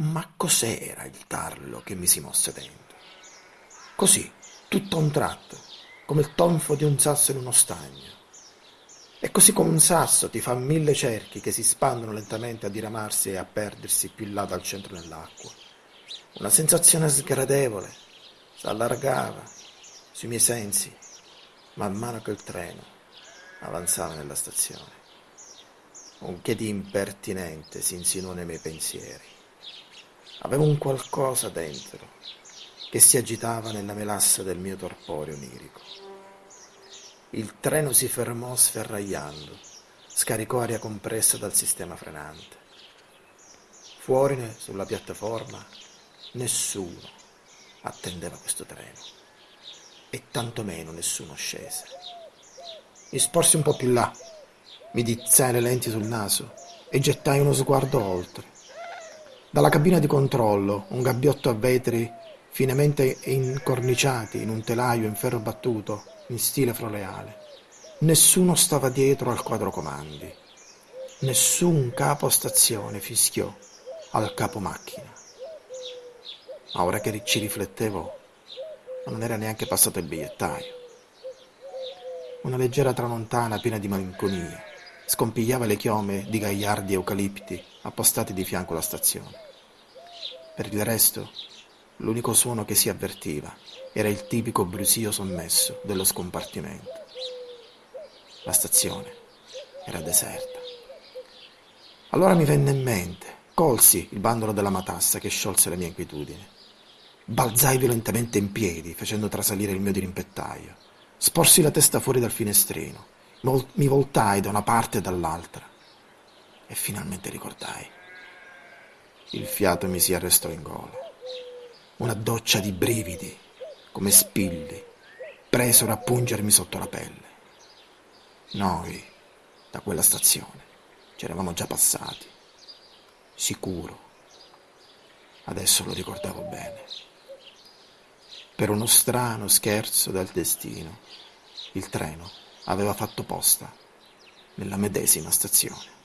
Ma cos'era il tarlo che mi si mosse dentro? Così, tutto a un tratto, come il tonfo di un sasso in uno stagno. E così come un sasso ti fa mille cerchi che si spandono lentamente a diramarsi e a perdersi più in là dal centro dell'acqua. Una sensazione sgradevole s'allargava sui miei sensi man mano che il treno avanzava nella stazione. Un che di impertinente si insinuò nei miei pensieri. Avevo un qualcosa dentro che si agitava nella melassa del mio torpore onirico. Il treno si fermò sferragliando, scaricò aria compressa dal sistema frenante. Fuori sulla piattaforma nessuno attendeva questo treno e tantomeno nessuno scese. Mi sporsi un po' più là, mi dizzai le lenti sul naso e gettai uno sguardo oltre. Dalla cabina di controllo, un gabbiotto a vetri finemente incorniciati in un telaio in ferro battuto in stile floreale. Nessuno stava dietro al quadro comandi. Nessun capo stazione fischiò al capo macchina. Ma ora che ci riflettevo, non era neanche passato il bigliettaio. Una leggera tramontana piena di malinconia scompigliava le chiome di gagliardi eucalipti appostati di fianco alla stazione. Per il resto, l'unico suono che si avvertiva era il tipico brusio sommesso dello scompartimento. La stazione era deserta. Allora mi venne in mente, colsi il bandolo della matassa che sciolse la mia inquietudine. Balzai violentemente in piedi, facendo trasalire il mio dirimpettaio. Sporsi la testa fuori dal finestrino, mi voltai da una parte e dall'altra e finalmente ricordai. Il fiato mi si arrestò in gola. Una doccia di brividi, come spilli, presero a pungermi sotto la pelle. Noi, da quella stazione, ci eravamo già passati. Sicuro. Adesso lo ricordavo bene. Per uno strano scherzo del destino, il treno aveva fatto posta nella medesima stazione.